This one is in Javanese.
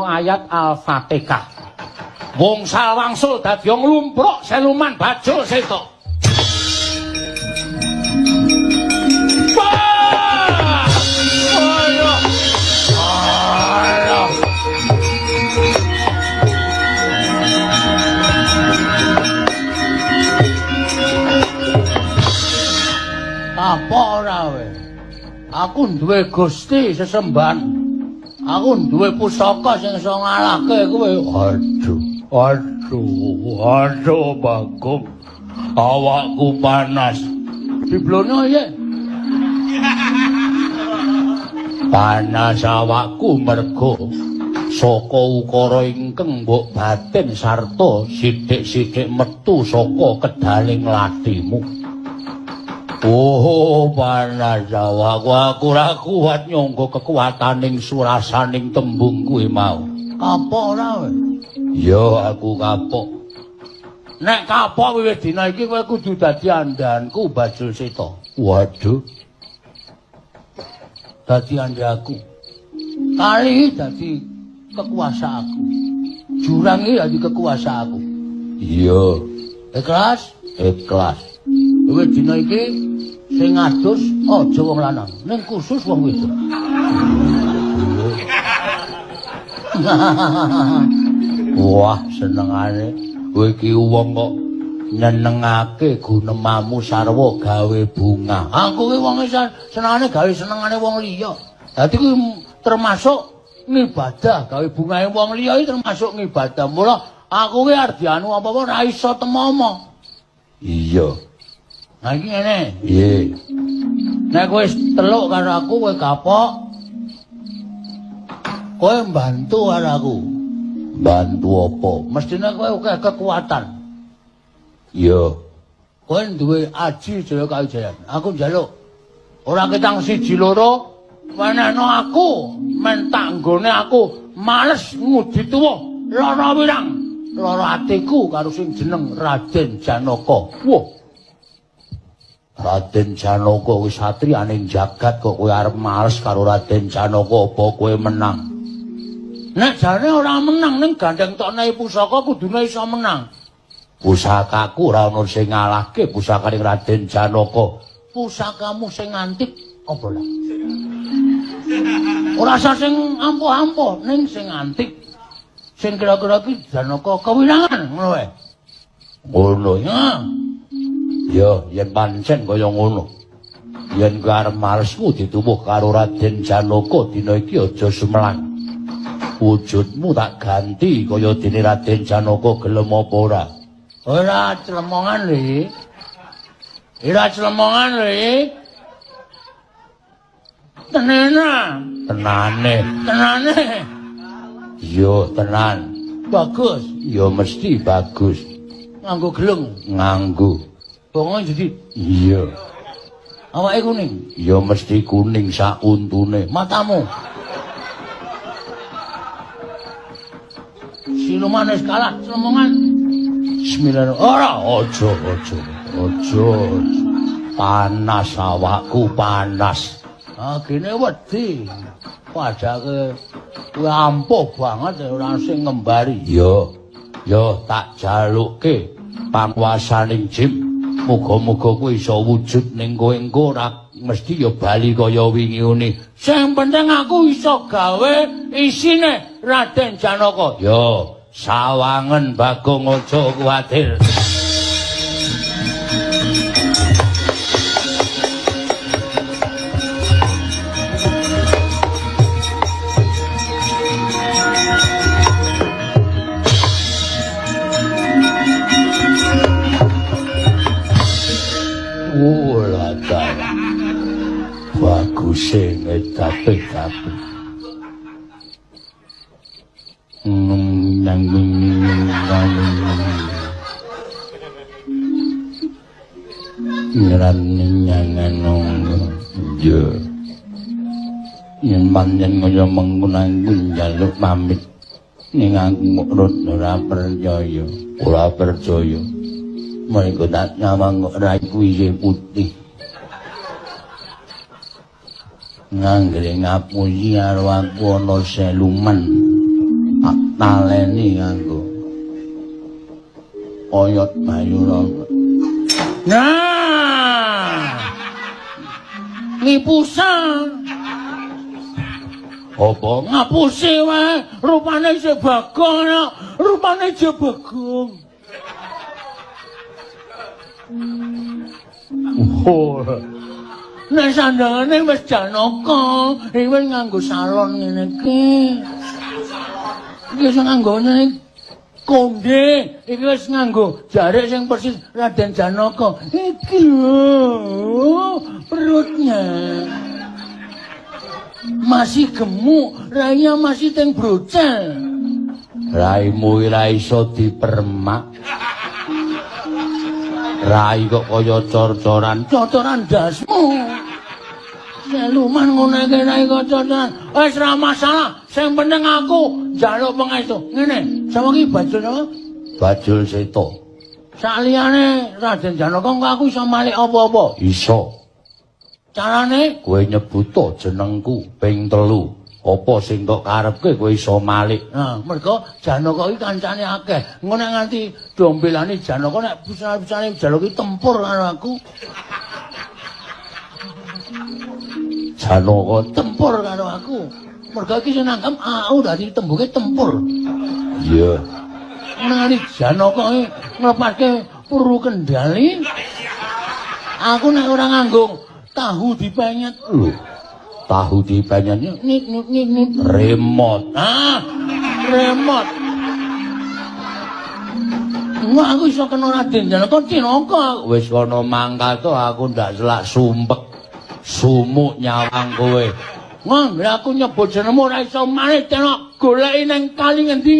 ayat Al-Fatihah. Wong salwangsul dadi wong lumpruk seluman bajul seto. Apa ora? Aku duwe Gusti sesembahan. Aku duwe pusaka sing iso ngalahke kowe. Aduh, aduh, aduh Bagong. Awakku panas. Diblono ye. Panas awakku mergo saka ukara ingkang mbok batin sarta sithik-sithik metu saka kedaling latimu. Oh, panas awakku aku ora kuat nyangga kekuataning surasaning tembung kuwi mau. Kapok ora we? Ya aku kapok. Nek kapok wiwit dina iki kowe kudu dadi andanku Bajul Seta. Waduh. Dadi andaku. Kali dadi kekuasaanku. Jurang iki dadi kekuasaanku. Iya. Ikhlas? Ikhlas. Wiwit dina iki sing adus aja wong lanang, ning khusus wong wedok. Wah, senengane kowe iki wong kok nyenengake gunemamu sarwa gawe bunga. Aku ki wong senengane gawe senengane wong liya. Dadi kuwi termasuk ngibadah gawe bungae wong liya termasuk ngibadah. Mula aku ki arep dianu apa-apa ora iso temomo. Iya. Iki ngene. Piye? Nek kowe teluk karo aku kowe kapok. Kowe mbantu karo aku. Bantu apa? Mestine kowe akeh kekuatan. Iya. Kowe duwe aji jaya kawijayan. Aku njaluk. Ora ketang siji loro, wenehno aku mentak nggone aku males ngudi tuwa lara wirang. Lara atiku karo sing jeneng Raden Janaka. Wah. Raden Janaka wis satriyaning jagat kok kowe arep males karo Raden Janaka apa kowe menang? Nek jane ora menang ning gandeng tokne pusaka kudune iso menang. Pusakaku ora ono sing ngalahke pusakane Raden Janaka. Pusakamu sing antik apa lah? Ora usah sing ampuh-ampuh ning sing antik. Sing kira-kira iki Janaka kewirangan ngono wae. Ngono ya. Ya, yen pancen kaya ngono. Yen arep malesmu dituwuh karo Raden Janaka dina iki aja sumelang. wujudmu tak ganti kaya dene Raden Janaka gelem apa ora? Ora clemongan lho. Ora clemongan lho. Tenana. Tenane. Tenane. Yo tenan. Bagus. Yo mesti bagus. Nganggo gelung. Nganggo. Bongo jadi iya. Awake kuning. Ya mesti kuning sak untune. Matamu. Siluman wis kalah cemongan. Bismillah. Ora aja aja. Aja. Panas awakku panas. Ah kene wedi. Padake kuwi ampuh banget ora sing ngembari. Yo. Yo tak jalukke panguasaning jim. Muga-muga kuwi iso wujud ning kowe engko ora mesti ya bali kaya wingi ngene. Sing penting aku iso gawe isine Raden Janaka. Yo, sawangen Bagong aja kuwatir. Ula dara. Bagus sing tapi-tapi. nang nang nyangan yo yen manjen kaya mengkunang njaluk pamit ning aku murut ora percaya ora percaya mereka tak nyawang ora kuwi putih. Nganggere ngapusi karo aku ana seluman. Naleni nganggo. Oyot bayuran nah! Ngipusan apa ngapusi wae? Rupane isih bagong ya. rupane isih bagong Oh. Nek sandangane wis janaka, iki wis nganggo salon ngene iki. Iki wis nganggo ngene konde, iki wis nganggo jarik sing persis Raden Janaka. Iki lho perutnya. Masih gemuk, rainya masih teng brocel. Raimu ora iso dipermak. Rai kok kaya cor-coran, cocoran dasmu. Seluman ngono iki rai kok cocoran. Wis ora masalah, sing penting aku njaluk pangestu. Ngene, sama iki bajul apa? Bajul Seto. Saliyane Raden Janaka engko aku iso malik apa-apa? Iso. Carane kowe nyebuto jenengku ping telu. Apa sing tok karepke kowe iso malik. Nah, mergo Janaka iki kancane akeh. Engko nek nganti dombelane Janaka nek bisa-bisane Janaka tempur karo aku. Janaka tempur karo aku. Mergo iki sing nangkem aku dadi tembuke tempur. Iya. Nang Janaka iki nglepaske puru kendali. Aku nek ora nganggo tahu dipenyet lho. Tahu di banyaknya nit nit nit nit remote ah remote Nggak aku iso kena Raden Janaka Cinaka. Wis kono mangkat aku ndak selak sumpek. Sumuk nyawang kowe. Nggak aku nyebut jenengmu ora iso maneh tenan goleki nang kali ngendi.